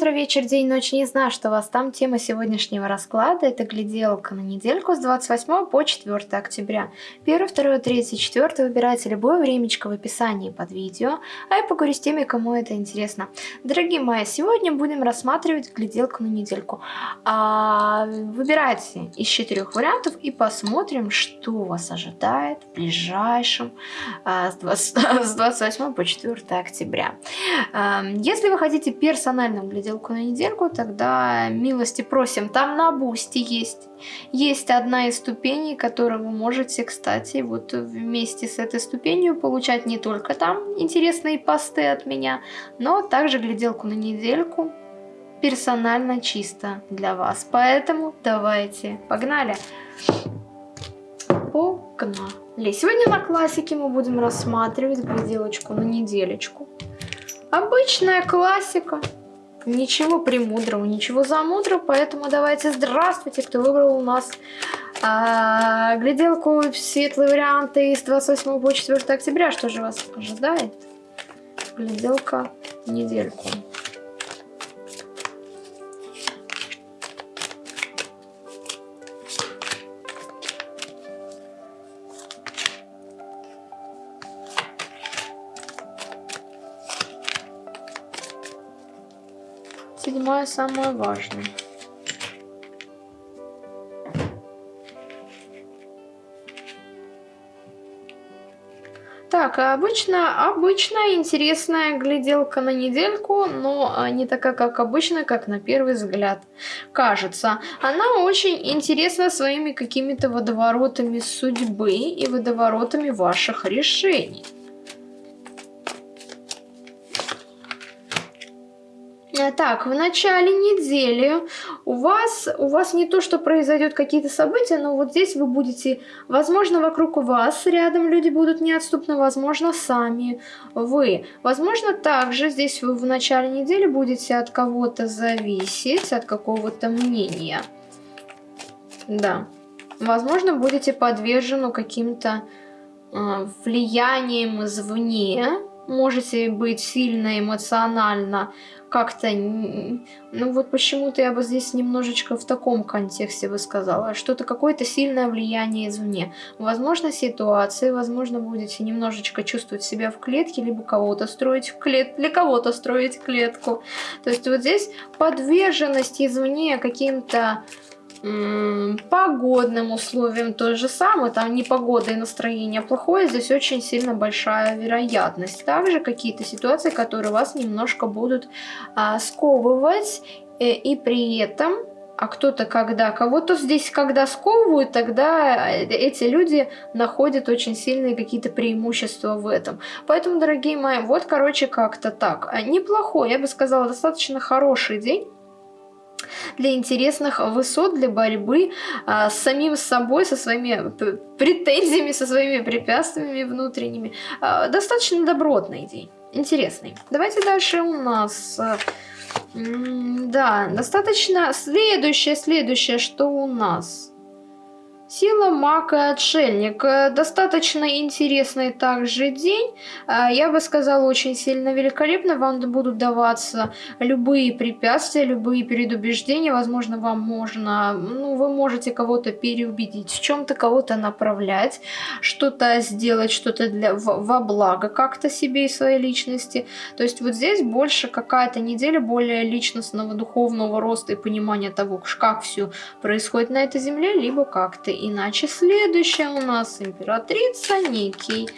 утро, вечер, день, ночь. Не знаю, что у вас там. Тема сегодняшнего расклада – это гляделка на недельку с 28 по 4 октября. 1, 2, 3, 4 выбирайте любое времечко в описании под видео, а я поговорю с теми, кому это интересно. Дорогие мои, сегодня будем рассматривать гляделку на недельку. А, выбирайте из четырех вариантов и посмотрим, что вас ожидает в ближайшем а, с, 20, с 28 по 4 октября. А, если вы хотите персональную гляделку на недельку, тогда милости просим. Там на бусте есть. Есть одна из ступеней, которую вы можете, кстати, вот вместе с этой ступенью получать не только там интересные посты от меня, но также гляделку на недельку персонально чисто для вас. Поэтому давайте, погнали! Погнали! Сегодня на классике мы будем рассматривать гляделочку на неделечку. Обычная классика. Ничего премудрого, ничего замудрого, поэтому давайте здравствуйте, кто выбрал у нас а, гляделку светлые варианты из 28 по 4 октября. Что же вас ожидает? Гляделка недельку. Седьмое самое важное. Так, обычно, обычная интересная гляделка на недельку, но а, не такая, как обычно, как на первый взгляд кажется. Она очень интересна своими какими-то водоворотами судьбы и водоворотами ваших решений. Так, в начале недели у вас, у вас не то, что произойдет какие-то события, но вот здесь вы будете, возможно, вокруг вас рядом люди будут неотступно, возможно, сами вы. Возможно, также здесь вы в начале недели будете от кого-то зависеть, от какого-то мнения. Да. Возможно, будете подвержены каким-то э, влиянием извне, можете быть сильно эмоционально как-то, ну вот почему-то я бы здесь немножечко в таком контексте бы сказала, что-то какое-то сильное влияние извне. Возможно ситуации, возможно будете немножечко чувствовать себя в клетке, либо кого-то строить в клет, для кого-то строить клетку. То есть вот здесь подверженность извне каким-то погодным условиям то же самое, там не погода и настроение плохое, здесь очень сильно большая вероятность. Также какие-то ситуации, которые вас немножко будут а, сковывать, э, и при этом а кто-то когда, кого-то здесь когда сковывают, тогда э, эти люди находят очень сильные какие-то преимущества в этом. Поэтому, дорогие мои, вот, короче, как-то так. А, неплохой, я бы сказала, достаточно хороший день для интересных высот, для борьбы а, с самим собой, со своими претензиями, со своими препятствиями внутренними. А, достаточно добротный день, интересный. Давайте дальше у нас... А, да, достаточно... Следующее, следующее, что у нас... Сила маг и отшельник. Э, достаточно интересный также день. Э, я бы сказала, очень сильно великолепно. Вам будут даваться любые препятствия, любые предубеждения. Возможно, вам можно, ну, вы можете кого-то переубедить, в чем-то кого-то направлять, что-то сделать, что-то для во благо как-то себе и своей личности. То есть вот здесь больше какая-то неделя более личностного, духовного роста и понимания того, как все происходит на этой земле, либо как-то иначе. Следующая у нас императрица, некий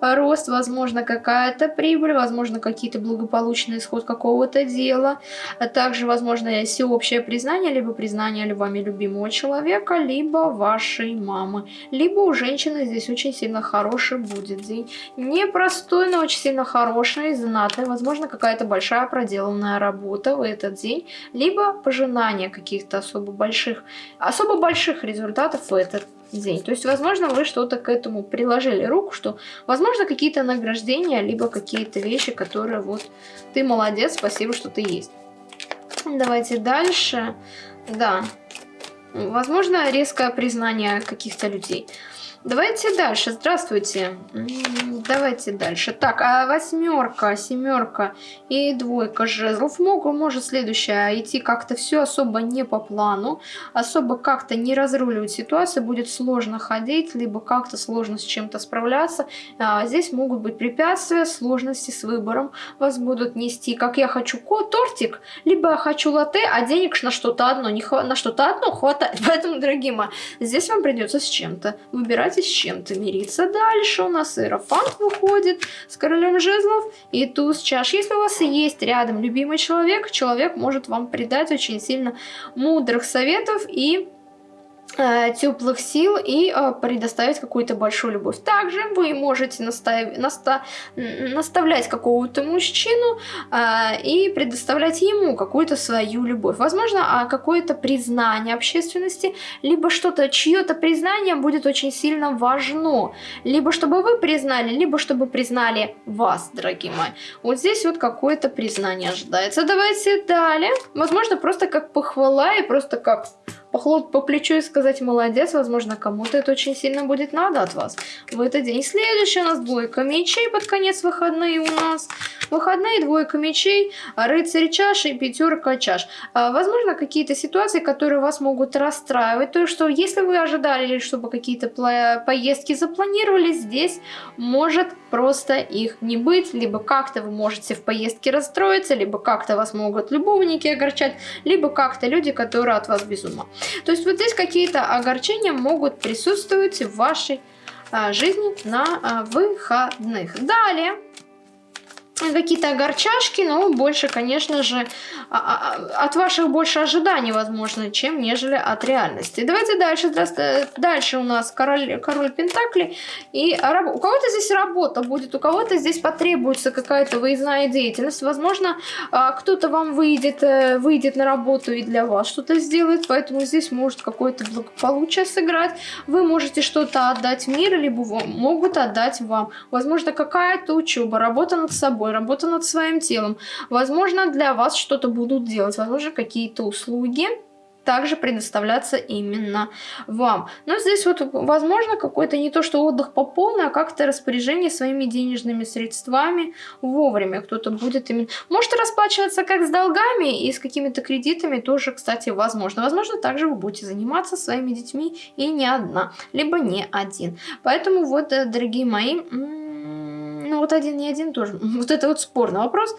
рост, возможно, какая-то прибыль, возможно, какие-то благополучный исход какого-то дела, а также, возможно, всеобщее признание, либо признание вами любимого человека, либо вашей мамы, либо у женщины здесь очень сильно хороший будет день. Непростой, но очень сильно хороший, знатный, возможно, какая-то большая проделанная работа в этот день, либо пожинание каких-то особо больших, особо больших результатов в этот день. То есть, возможно, вы что-то к этому приложили руку, что, возможно, какие-то награждения, либо какие-то вещи, которые вот ты молодец, спасибо, что ты есть. Давайте дальше. Да, возможно, резкое признание каких-то людей. Давайте дальше. Здравствуйте. давайте дальше. Так, а восьмерка, семерка и двойка жезлов могут, может следующая идти как-то все особо не по плану, особо как-то не разруливать ситуацию, будет сложно ходить, либо как-то сложно с чем-то справляться. А, здесь могут быть препятствия, сложности с выбором. Вас будут нести, как я хочу тортик, либо я хочу латте, а денег на что-то одно, не хва на что-то одно хватает. Поэтому, дорогие мои, здесь вам придется с чем-то. Выбирайте с чем-то мириться. Дальше у нас Иерофант выходит с королем жезлов и туз чаш. Если у вас есть рядом любимый человек, человек может вам придать очень сильно мудрых советов и теплых сил и э, предоставить какую-то большую любовь. Также вы можете настав... наста... наставлять какого-то мужчину э, и предоставлять ему какую-то свою любовь. Возможно, а какое-то признание общественности, либо что-то, чье-то признание будет очень сильно важно. Либо чтобы вы признали, либо чтобы признали вас, дорогие мои. Вот здесь вот какое-то признание ожидается. Давайте далее. Возможно, просто как похвала и просто как похлопать по плечу и сказать «молодец», возможно, кому-то это очень сильно будет надо от вас в этот день. Следующий у нас двойка мечей, под конец выходные у нас. Выходные, двойка мечей, рыцарь чаш и пятерка чаш. А, возможно, какие-то ситуации, которые вас могут расстраивать. То, что если вы ожидали, чтобы какие-то поездки запланировали, здесь может просто их не быть. Либо как-то вы можете в поездке расстроиться, либо как-то вас могут любовники огорчать, либо как-то люди, которые от вас без ума. То есть вот здесь какие-то огорчения могут присутствовать в вашей а, жизни на а, выходных. Далее какие-то огорчашки, но больше, конечно же, а, а, от ваших больше ожиданий, возможно, чем нежели от реальности. Давайте дальше. Дальше у нас король, король Пентакли. И у кого-то здесь работа будет, у кого-то здесь потребуется какая-то выездная деятельность. Возможно, а, кто-то вам выйдет, э, выйдет на работу и для вас что-то сделает, поэтому здесь может какое-то благополучие сыграть. Вы можете что-то отдать миру, либо могут отдать вам. Возможно, какая-то учеба, работа над собой собой, работа над своим телом. Возможно, для вас что-то будут делать, возможно, какие-то услуги также предоставляться именно вам. Но здесь вот, возможно, какой-то не то, что отдых по полной, а как-то распоряжение своими денежными средствами вовремя. Кто-то будет именно... Может расплачиваться как с долгами и с какими-то кредитами тоже, кстати, возможно. Возможно, также вы будете заниматься своими детьми и не одна, либо не один. Поэтому вот, э, дорогие мои ну вот один не один тоже. Вот это вот спорный вопрос.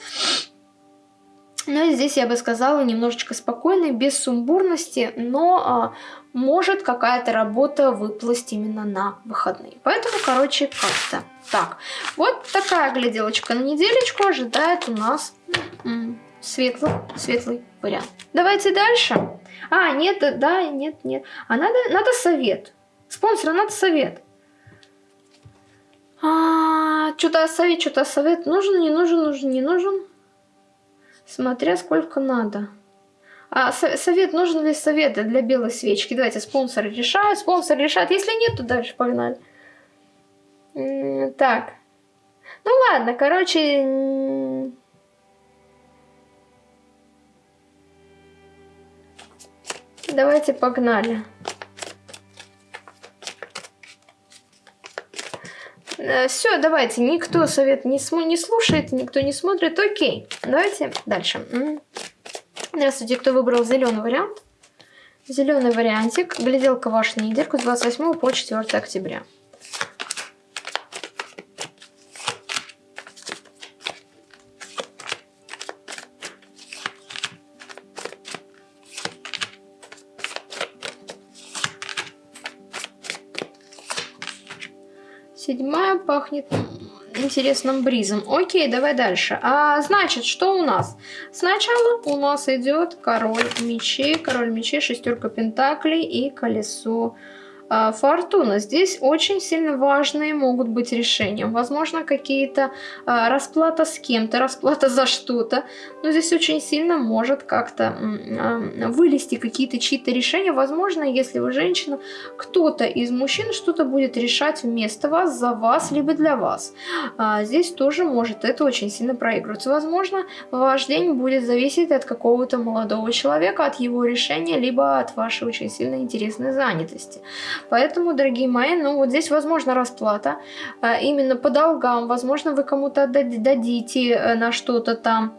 Но здесь я бы сказала немножечко спокойно, без сумбурности, но а, может какая-то работа выплыть именно на выходные. Поэтому, короче, как-то так. Вот такая гляделочка на неделечку ожидает у нас светлый, светлый вариант. Давайте дальше. А, нет, да, нет, нет. А надо, надо совет. Спонсора надо совет. А, что-то совет, что-то совет. Нужен, не нужен, нужен, не нужен. Смотря сколько надо. А совет, нужен ли совет для белой свечки? Давайте, спонсор решает, спонсор решает. Если нет, то дальше погнали. Так. Ну ладно, короче... Давайте погнали. Все, давайте, никто совет не, не слушает, никто не смотрит. Окей, давайте дальше. Здравствуйте, кто выбрал зеленый вариант? Зеленый вариантик. Гляделка ваша недельку с 28 по 4 октября. Седьмая пахнет интересным бризом. Окей, давай дальше. А, значит, что у нас? Сначала у нас идет король мечей, король мечей, шестерка пентаклей и колесо фортуна. Здесь очень сильно важные могут быть решения. Возможно, какие-то а, расплата с кем-то, расплата за что-то. Но здесь очень сильно может как-то а, вылезти какие-то чьи-то решения. Возможно, если вы женщина, кто-то из мужчин что-то будет решать вместо вас, за вас, либо для вас. Здесь тоже может это очень сильно проигрываться. Возможно, ваш день будет зависеть от какого-то молодого человека, от его решения, либо от вашей очень сильно интересной занятости. Поэтому, дорогие мои, ну вот здесь возможно расплата э, именно по долгам. Возможно, вы кому-то дадите э, на что-то там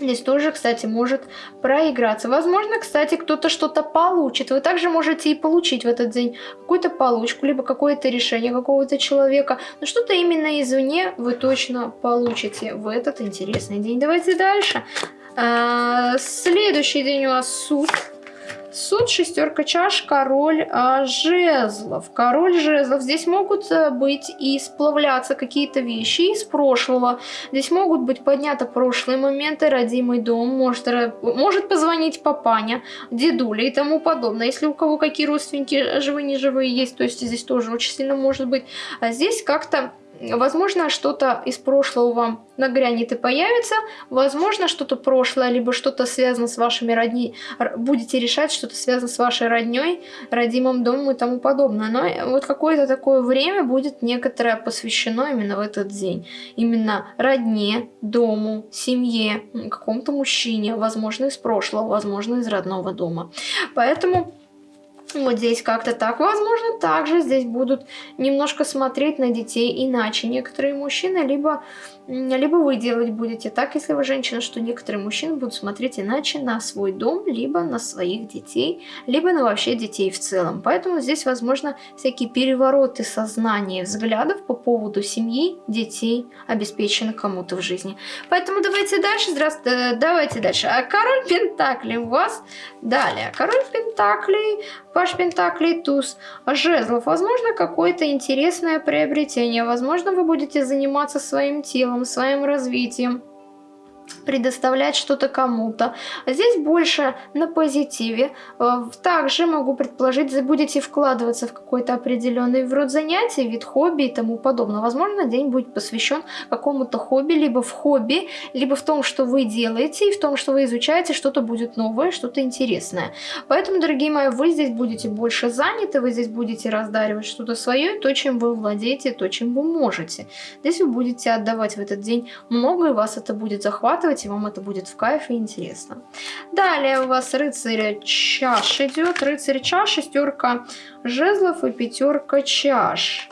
Здесь тоже, кстати, может проиграться. Возможно, кстати, кто-то что-то получит. Вы также можете и получить в этот день какую-то получку, либо какое-то решение какого-то человека. Но что-то именно извне вы точно получите в этот интересный день. Давайте дальше. А, следующий день у нас суд. Суд, шестерка чаш, король а, жезлов. Король жезлов. Здесь могут э, быть и сплавляться какие-то вещи из прошлого. Здесь могут быть подняты прошлые моменты, родимый дом, может, может позвонить папаня, дедуля и тому подобное. Если у кого какие родственники живые-неживые есть, то есть здесь тоже очень сильно может быть. А здесь как-то Возможно, что-то из прошлого вам нагрянет и появится. Возможно, что-то прошлое, либо что-то связано с вашими родни... Будете решать, что-то связано с вашей родней, родимым домом и тому подобное. Но вот какое-то такое время будет некоторое посвящено именно в этот день. Именно родне, дому, семье, какому-то мужчине, возможно, из прошлого, возможно, из родного дома. Поэтому вот здесь как-то так. Возможно, также здесь будут немножко смотреть на детей иначе. Некоторые мужчины, либо, либо вы делать будете так, если вы женщина, что некоторые мужчины будут смотреть иначе на свой дом, либо на своих детей, либо на вообще детей в целом. Поэтому здесь, возможно, всякие перевороты сознания и взглядов по поводу семьи, детей, обеспеченных кому-то в жизни. Поэтому давайте дальше. Здравствуйте, давайте дальше. А король Пентакли у вас. Далее. Король Пентакли Паш Пентаклей, туз жезлов. Возможно, какое-то интересное приобретение. Возможно, вы будете заниматься своим телом, своим развитием предоставлять что-то кому-то. А здесь больше на позитиве. Э, также могу предположить, вы будете вкладываться в какой-то определенный вид занятий, вид хобби и тому подобное. Возможно, день будет посвящен какому-то хобби, либо в хобби, либо в том, что вы делаете, и в том, что вы изучаете, что-то будет новое, что-то интересное. Поэтому, дорогие мои, вы здесь будете больше заняты, вы здесь будете раздаривать что-то свое, то, чем вы владеете, то, чем вы можете. Здесь вы будете отдавать в этот день много, и вас это будет захватывать, делать, и вам это будет в кайф и интересно. Далее у вас рыцарь чаш идет. Рыцарь чаш, шестерка жезлов и пятерка чаш.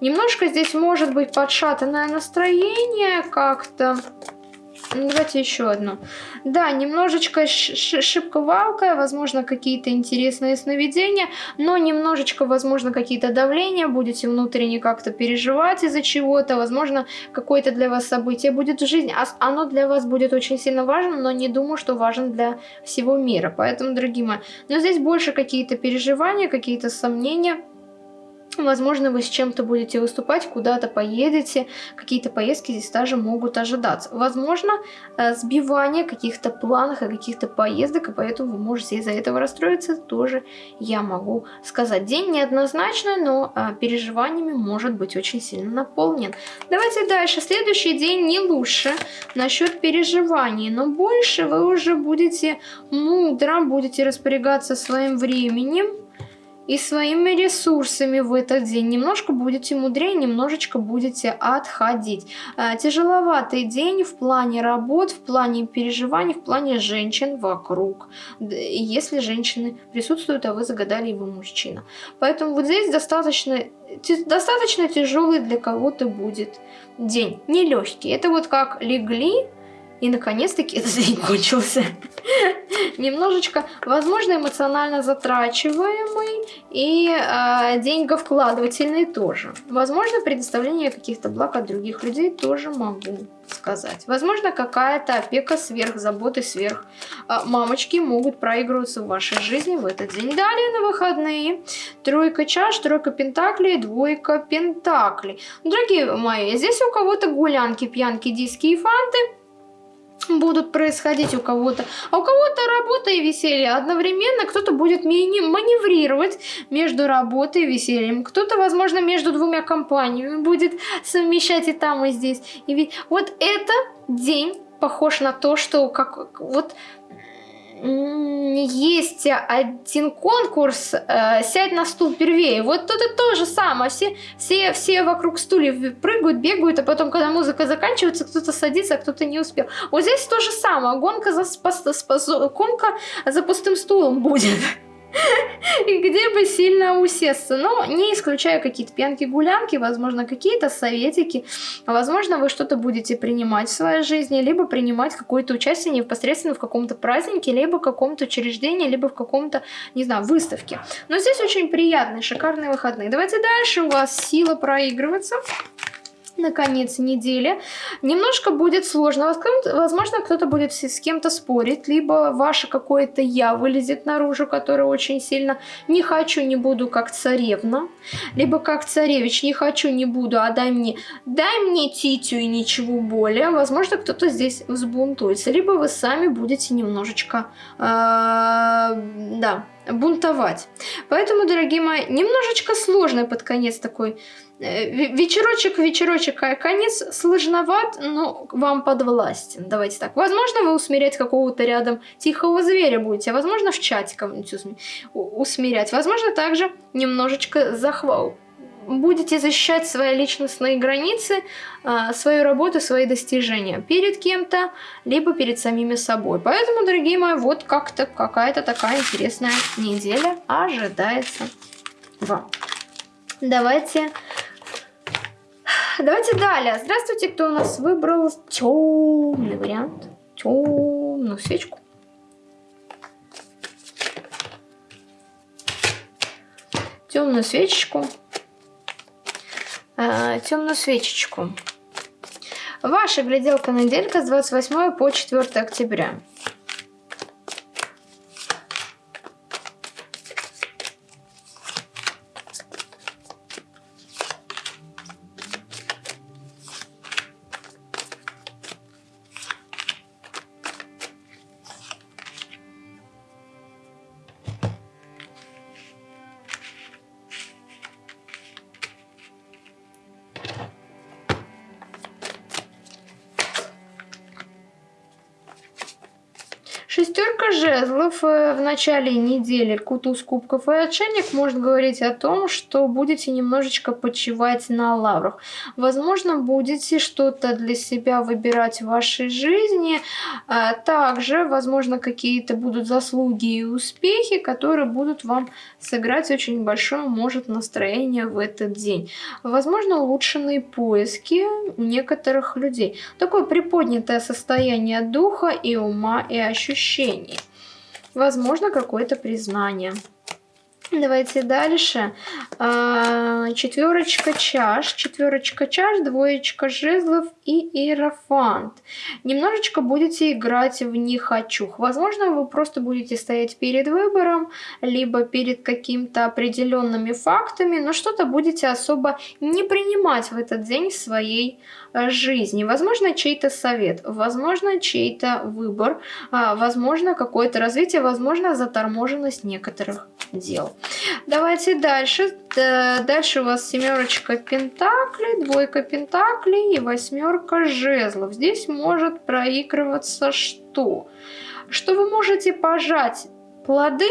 Немножко здесь может быть подшатанное настроение как-то. Ну, давайте еще одну. Да, немножечко шибко-валкая, возможно, какие-то интересные сновидения, но немножечко, возможно, какие-то давления, будете внутренне как-то переживать из-за чего-то, возможно, какое-то для вас событие будет в жизни, а оно для вас будет очень сильно важно, но не думаю, что важен для всего мира. Поэтому, дорогие мои, но здесь больше какие-то переживания, какие-то сомнения, Возможно, вы с чем-то будете выступать, куда-то поедете, какие-то поездки здесь даже могут ожидаться. Возможно, э, сбивание каких-то планов и каких-то поездок, и поэтому вы можете из-за этого расстроиться, тоже я могу сказать. День неоднозначный, но э, переживаниями может быть очень сильно наполнен. Давайте дальше. Следующий день не лучше насчет переживаний, но больше вы уже будете мудро, будете распорягаться своим временем, и своими ресурсами в этот день немножко будете мудрее, немножечко будете отходить. А, тяжеловатый день в плане работ, в плане переживаний, в плане женщин вокруг. Если женщины присутствуют, а вы загадали его мужчина. Поэтому вот здесь достаточно, достаточно тяжелый для кого-то будет день. Нелегкий. Это вот как легли, и наконец-таки этот день кончился. Немножечко, возможно, эмоционально затрачиваемый и э, деньговкладывательный тоже. Возможно, предоставление каких-то благ от других людей тоже могу сказать. Возможно, какая-то опека сверх, заботы сверх. Э, мамочки могут проигрываться в вашей жизни в этот день. Далее на выходные. Тройка чаш, тройка пентаклей, двойка пентаклей. Дорогие мои, здесь у кого-то гулянки, пьянки, диски и фанты будут происходить у кого-то, а у кого-то работа и веселье. Одновременно, кто-то будет маневрировать между работой и весельем, кто-то, возможно, между двумя компаниями будет совмещать и там, и здесь. И ведь вот это день похож на то, что как вот есть один конкурс э, «Сядь на стул первее». Вот тут то же самое. Все, все, все вокруг стульев прыгают, бегают, а потом, когда музыка заканчивается, кто-то садится, а кто-то не успел. Вот здесь то же самое. Гонка за, спас, спас, гонка за пустым стулом будет. и где бы сильно усесться. Но не исключая какие-то пьянки-гулянки, возможно, какие-то советики. Возможно, вы что-то будете принимать в своей жизни, либо принимать какое-то участие непосредственно в каком-то празднике, либо в каком-то учреждении, либо в каком-то, не знаю, выставке. Но здесь очень приятные, шикарные выходные. Давайте дальше. У вас сила проигрываться на конец недели. Немножко будет сложно. Возможно, кто-то будет с кем-то спорить, либо ваше какое-то «я» вылезет наружу, которое очень сильно «не хочу, не буду, как царевна», либо как царевич «не хочу, не буду, а дай мне, дай мне титю и ничего более». Возможно, кто-то здесь взбунтуется, либо вы сами будете немножечко, э, да, бунтовать. Поэтому, дорогие мои, немножечко сложный под конец такой Э, вечерочек, вечерочек, конец сложноват, но вам подвластен. Давайте так. Возможно, вы усмирять какого-то рядом тихого зверя будете, а возможно, в чате кого-нибудь усмирять. Возможно, также немножечко захвал. Будете защищать свои личностные границы, а, свою работу, свои достижения перед кем-то, либо перед самими собой. Поэтому, дорогие мои, вот как-то какая-то такая интересная неделя ожидается вам. Давайте Давайте далее. Здравствуйте, кто у нас выбрал темный вариант. Темную свечку. Темную свечечку. А, темную свечечку. Ваша гляделка неделька с 28 по 4 октября. Шестерка жезлов э, в начале недели, кутуз кубков и отшельник может говорить о том, что будете немножечко почивать на лаврах. Возможно, будете что-то для себя выбирать в вашей жизни. А также, возможно, какие-то будут заслуги и успехи, которые будут вам сыграть очень большое, может, настроение в этот день. Возможно, улучшенные поиски у некоторых людей. Такое приподнятое состояние духа и ума и ощущений. Возможно, какое-то признание. Давайте дальше. А, четверочка чаш, четверочка чаш, двоечка жезлов и иерофант. Немножечко будете играть в «не хочу». Возможно, вы просто будете стоять перед выбором, либо перед какими-то определенными фактами, но что-то будете особо не принимать в этот день в своей жизни. Возможно, чей-то совет, возможно, чей-то выбор, а, возможно, какое-то развитие, возможно, заторможенность некоторых дел. Давайте дальше. Дальше у вас семерочка пентаклей, двойка пентаклей и восьмерка жезлов. Здесь может проигрываться что? Что вы можете пожать плоды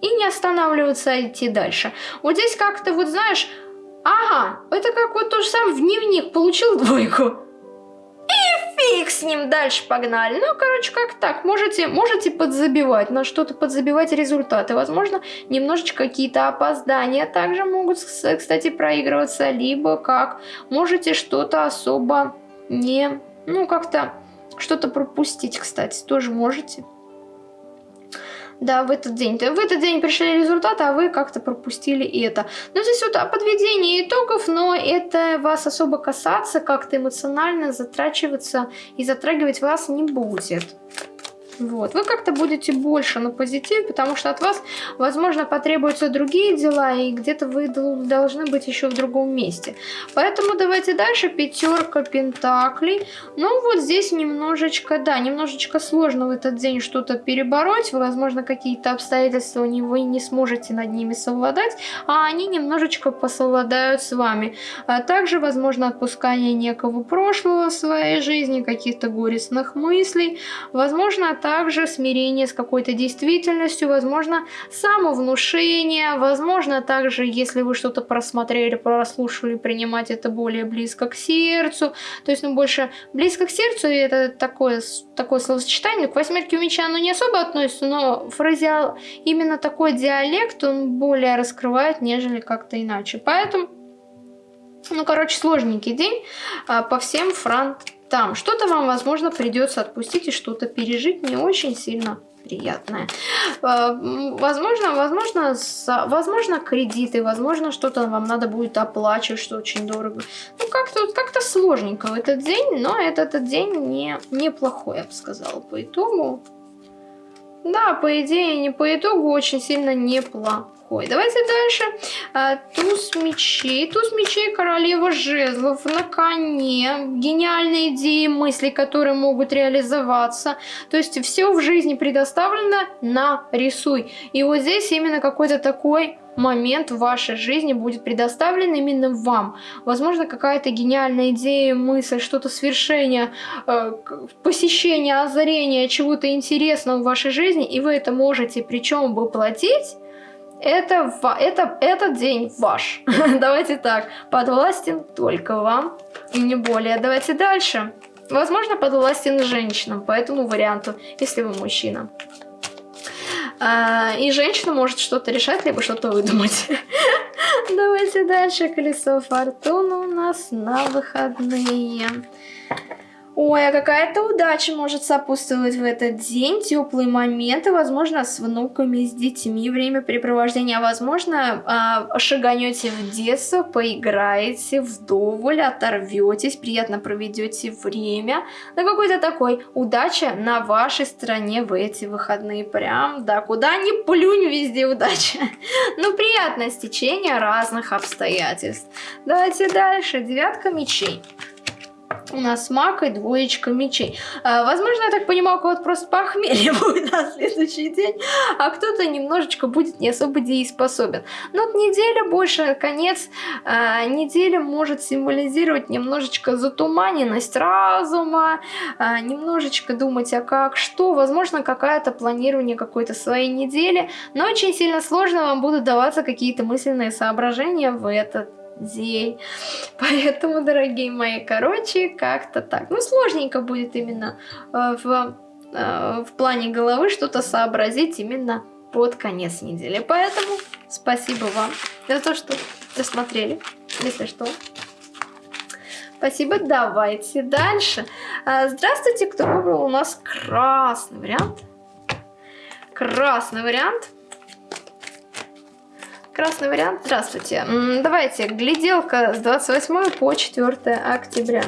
и не останавливаться, а идти дальше. Вот здесь как-то, вот знаешь, Ага, это как вот то же самое в дневник получил двойку. И фиг с ним, дальше погнали. Ну, короче, как так. Можете, можете подзабивать, на что-то подзабивать результаты. Возможно, немножечко какие-то опоздания также могут, кстати, проигрываться. Либо как можете что-то особо не... Ну, как-то что-то пропустить, кстати, тоже можете да, в этот день. В этот день пришли результаты, а вы как-то пропустили это. Но здесь вот подведение итогов, но это вас особо касаться, как-то эмоционально затрачиваться и затрагивать вас не будет. Вот. Вы как-то будете больше на позитиве, потому что от вас, возможно, потребуются другие дела, и где-то вы должны быть еще в другом месте. Поэтому давайте дальше. Пятерка пентаклей. Ну, вот здесь немножечко, да, немножечко сложно в этот день что-то перебороть. Возможно, какие-то обстоятельства вы не сможете над ними совладать, а они немножечко посовладают с вами. А также, возможно, отпускание некого прошлого в своей жизни, каких-то горестных мыслей. Возможно, также смирение с какой-то действительностью, возможно, самовнушение, возможно, также, если вы что-то просмотрели, прослушали, принимать это более близко к сердцу, то есть, ну, больше близко к сердцу, и это такое, такое словосочетание, к восьмерке меча оно не особо относится, но фразеал, именно такой диалект, он более раскрывает, нежели как-то иначе. Поэтому ну, короче, сложненький день а, по всем фронтам. Что-то вам, возможно, придется отпустить и что-то пережить не очень сильно приятное. А, возможно, возможно, возможно кредиты, возможно, что-то вам надо будет оплачивать, что очень дорого. Ну, как-то как, -то, сложненько в этот день, но этот, этот день не, неплохой, я бы сказала, по итогу. Да, по идее, не по итогу очень сильно неплохо такой. Давайте дальше. А, туз мечей. Туз мечей, королева жезлов на коне. Гениальные идеи, мысли, которые могут реализоваться. То есть все в жизни предоставлено на рисуй. И вот здесь именно какой-то такой момент в вашей жизни будет предоставлен именно вам. Возможно, какая-то гениальная идея, мысль, что-то свершение, э, посещение, озарение чего-то интересного в вашей жизни, и вы это можете причем воплотить это, это, этот день ваш. Давайте так, подвластен только вам и не более. Давайте дальше. Возможно, подвластен женщинам, по этому варианту, если вы мужчина. А, и женщина может что-то решать, либо что-то выдумать. Давайте дальше. Колесо фортуны у нас на выходные. Ой, а какая-то удача может сопутствовать в этот день, теплые моменты, возможно, с внуками, с детьми, времяпрепровождение, а возможно, шаганете в детство, поиграете вдоволь, оторветесь, приятно проведете время. Да какой-то такой удача на вашей стороне в эти выходные. Прям, да, куда ни плюнь, везде удача. Ну, приятное стечение разных обстоятельств. Давайте дальше. Девятка мечей у нас маг и двоечка мечей. А, возможно, я так понимаю, у кого-то просто похмелье будет на следующий день, а кто-то немножечко будет не особо дееспособен. Но вот неделя больше, конец а, недели может символизировать немножечко затуманенность разума, а, немножечко думать, а как, что, возможно, какое-то планирование какой-то своей недели, но очень сильно сложно вам будут даваться какие-то мысленные соображения в этот день. Поэтому, дорогие мои, короче, как-то так. Ну, сложненько будет именно э, в, э, в плане головы что-то сообразить именно под конец недели. Поэтому спасибо вам за то, что досмотрели, если что. Спасибо, давайте дальше. Э, здравствуйте, кто выбрал у нас красный вариант. Красный вариант. Красный вариант. Здравствуйте. Давайте, гляделка с 28 по 4 октября.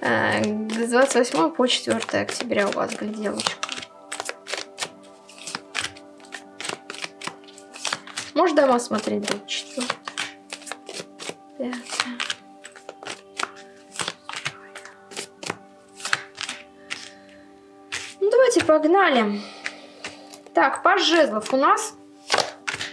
Э, с 28 по 4 октября у вас гляделочка. Может дома смотреть 24. Ну, давайте погнали. Так, паж жезлов у нас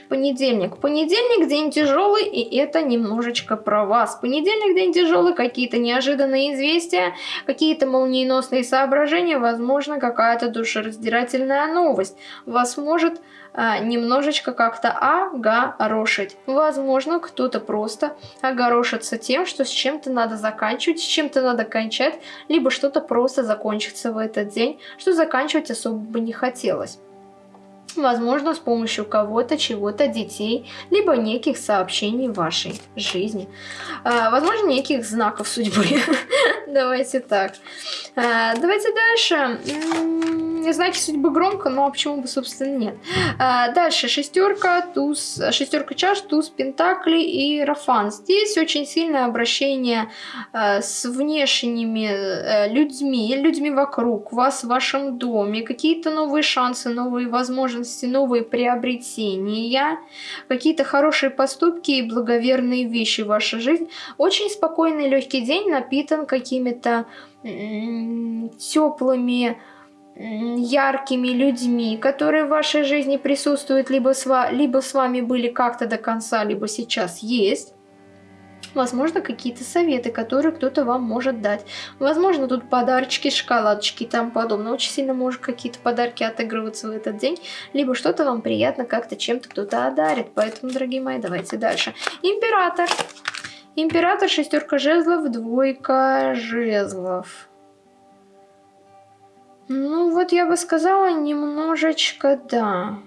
понедельник. Понедельник день тяжелый, и это немножечко про вас. Понедельник день тяжелый, какие-то неожиданные известия, какие-то молниеносные соображения, возможно, какая-то душераздирательная новость. Вас может а, немножечко как-то огорошить. Возможно, кто-то просто огорошится тем, что с чем-то надо заканчивать, с чем-то надо кончать, либо что-то просто закончится в этот день, что заканчивать особо бы не хотелось возможно, с помощью кого-то, чего-то, детей, либо неких сообщений вашей жизни. А, возможно, неких знаков судьбы. Давайте так. А, давайте дальше. Знаки судьбы громко, но почему бы, собственно, нет. А, дальше шестерка, туз, шестерка чаш, туз, пентакли и рафан. Здесь очень сильное обращение с внешними э, людьми, людьми вокруг вас в вашем доме, какие-то новые шансы, новые возможности возможности, новые приобретения, какие-то хорошие поступки и благоверные вещи в вашей жизни. Очень спокойный легкий день напитан какими-то теплыми, яркими людьми, которые в вашей жизни присутствуют, либо с, либо с вами были как-то до конца, либо сейчас есть. Возможно, какие-то советы, которые кто-то вам может дать. Возможно, тут подарочки, шоколадочки и тому подобное. Очень сильно может какие-то подарки отыгрываться в этот день. Либо что-то вам приятно как-то чем-то кто-то одарит. Поэтому, дорогие мои, давайте дальше. Император. Император, шестерка жезлов, двойка жезлов. Ну, вот я бы сказала, немножечко да.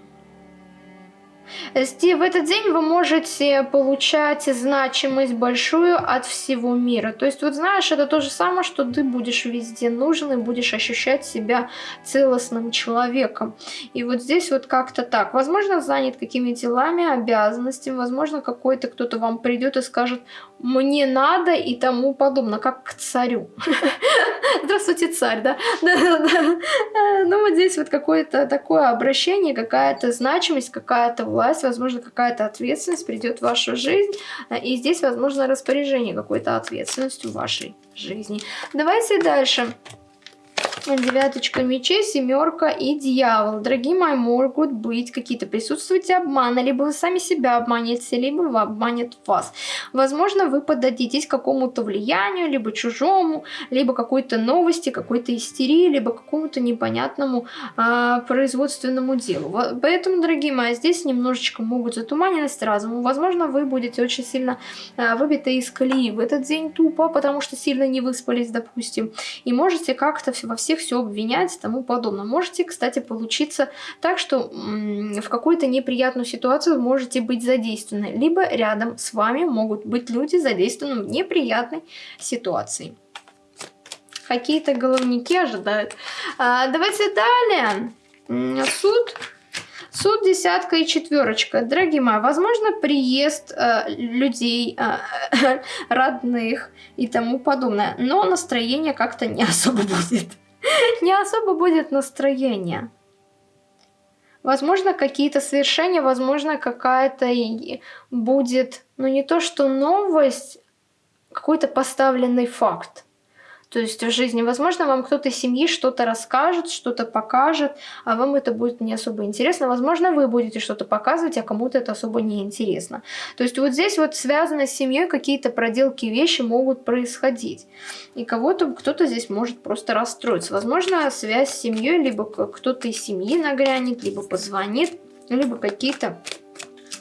В этот день вы можете получать значимость большую от всего мира. То есть, вот знаешь, это то же самое, что ты будешь везде нужен и будешь ощущать себя целостным человеком. И вот здесь вот как-то так. Возможно, занят какими делами, обязанностями, возможно, какой-то кто-то вам придет и скажет, мне надо и тому подобное, как к царю. Здравствуйте, царь, да? Ну вот здесь вот какое-то такое обращение, какая-то значимость, какая-то власть, возможно, какая-то ответственность придет в вашу жизнь. И здесь, возможно, распоряжение какой-то ответственностью вашей жизни. Давайте дальше девяточка мечей, семерка и дьявол. Дорогие мои, могут быть какие-то присутствуйте обманы, либо вы сами себя обманете, либо вы обманет вас. Возможно, вы поддадитесь какому-то влиянию, либо чужому, либо какой-то новости, какой-то истерии, либо какому-то непонятному а, производственному делу. Поэтому, дорогие мои, здесь немножечко могут затуманенность разума. Возможно, вы будете очень сильно а, выбиты из колеи в этот день тупо, потому что сильно не выспались, допустим, и можете как-то во всех всех все обвинять и тому подобное. Можете, кстати, получиться так, что в какую-то неприятную ситуацию можете быть задействованы, либо рядом с вами могут быть люди задействованы в неприятной ситуации. Какие-то головники ожидают. А, давайте далее. Суд. Суд, десятка и четверочка. Дорогие мои, возможно, приезд э, людей, э, родных и тому подобное. Но настроение как-то не особо будет. не особо будет настроения. Возможно, какие-то совершения, возможно, какая-то будет, ну не то что новость, какой-то поставленный факт. То есть в жизни, возможно, вам кто-то из семьи что-то расскажет, что-то покажет, а вам это будет не особо интересно. Возможно, вы будете что-то показывать, а кому-то это особо не интересно. То есть вот здесь вот связано с семьей какие-то проделки, вещи могут происходить. И кого-то кто-то здесь может просто расстроиться. Возможно, связь с семьей, либо кто-то из семьи нагрянет, либо позвонит, либо какие-то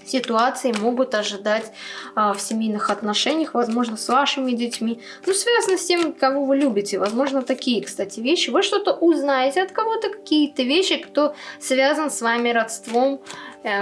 ситуации могут ожидать а, в семейных отношениях, возможно, с вашими детьми. Ну, связано с тем, кого вы любите. Возможно, такие, кстати, вещи. Вы что-то узнаете от кого-то, какие-то вещи, кто связан с вами родством,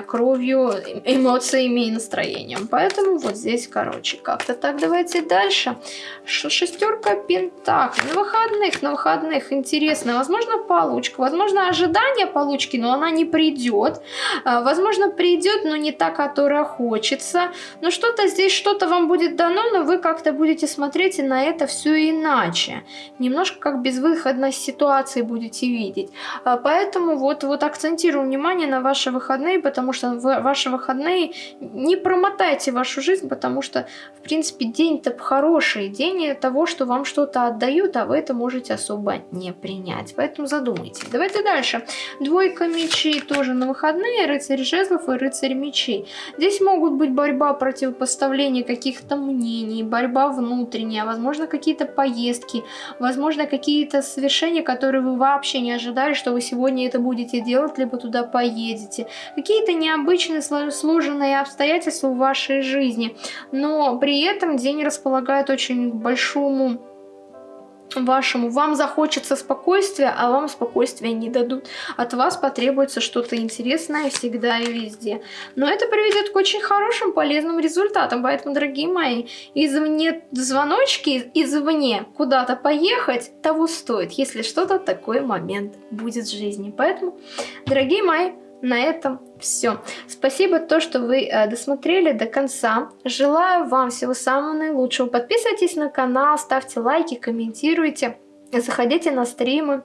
кровью, эмоциями и настроением. Поэтому вот здесь, короче, как-то так. Давайте дальше. Шестерка пентаклей. На выходных, на выходных, интересно. Возможно, получка. Возможно, ожидание получки, но она не придет. А, возможно, придет, но не та, которая хочется. Но что-то здесь, что-то вам будет дано, но вы как-то будете смотреть на это все иначе. Немножко как безвыходной ситуации будете видеть. А, поэтому вот, вот акцентирую внимание на ваши выходные, потому что ваши выходные не промотайте вашу жизнь, потому что, в принципе, день-то хороший, день того, что вам что-то отдают, а вы это можете особо не принять. Поэтому задумайтесь. Давайте дальше. Двойка мечей тоже на выходные, рыцарь жезлов и рыцарь мечей. Здесь могут быть борьба, противопоставление каких-то мнений, борьба внутренняя, возможно, какие-то поездки, возможно, какие-то совершения, которые вы вообще не ожидали, что вы сегодня это будете делать, либо туда поедете. Какие какие-то необычные сложенные обстоятельства в вашей жизни, но при этом день располагает очень большому вашему, вам захочется спокойствия, а вам спокойствия не дадут. От вас потребуется что-то интересное всегда и везде. Но это приведет к очень хорошим, полезным результатам. Поэтому, дорогие мои, извне звоночки, извне куда-то поехать, того стоит, если что-то такой момент будет в жизни. Поэтому, дорогие мои, на этом все. Спасибо то, что вы э, досмотрели до конца. Желаю вам всего самого наилучшего. Подписывайтесь на канал, ставьте лайки, комментируйте, заходите на стримы.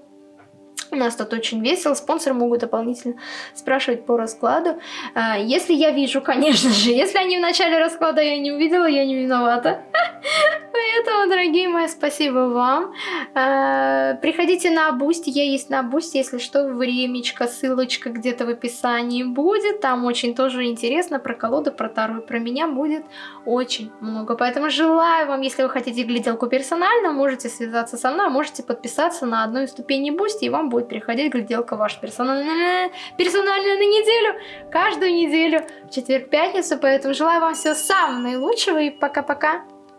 У нас тут очень весело, спонсоры могут дополнительно спрашивать по раскладу. А, если я вижу, конечно же, если они в начале расклада я не увидела, я не виновата. Поэтому, дорогие мои, спасибо вам. Э, приходите на Boosty, я есть на Boosty, если что, времечко, ссылочка где-то в описании будет. Там очень тоже интересно про колоду, про Таро про меня будет очень много. Поэтому желаю вам, если вы хотите гляделку персонально, можете связаться со мной, можете подписаться на одну из ступеней Boosty, и вам будет приходить гляделка ваша персональная, персональная на неделю, каждую неделю, в четверг-пятницу. Поэтому желаю вам всего самого наилучшего и пока-пока.